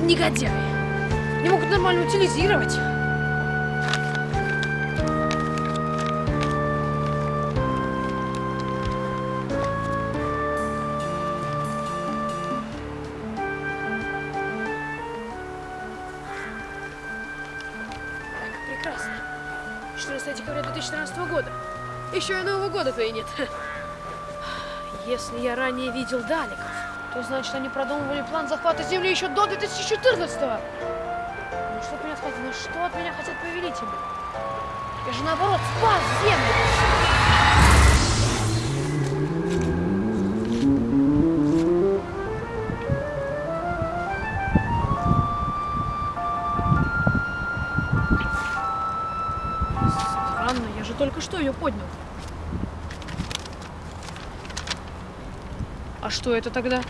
негодяи. Не могут нормально утилизировать. Так, прекрасно. 14 декабря 2014 года. Еще и Нового года-то и нет. Если я ранее видел Даликов, то значит они продумывали план захвата Земли еще до 2014 -го. Ну что от меня хотят? Ну что от меня хотят повелители? Я же наоборот спас Землю. Странно, я же только что ее поднял. А что это тогда?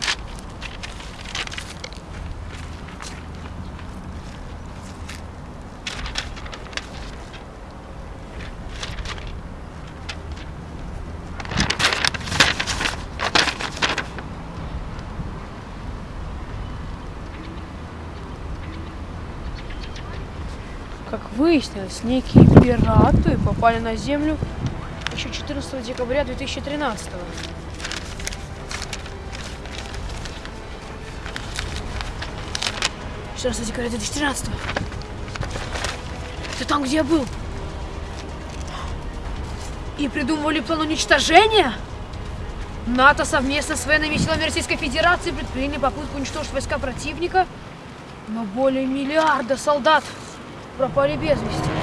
Как выяснилось, некие пираты попали на Землю еще 14 декабря 2013 года. Раз декабря 2013 Ты там, где я был? И придумывали план уничтожения? НАТО совместно с военными силами Российской Федерации предприняли попытку уничтожить войска противника, но более миллиарда солдат пропали без вести.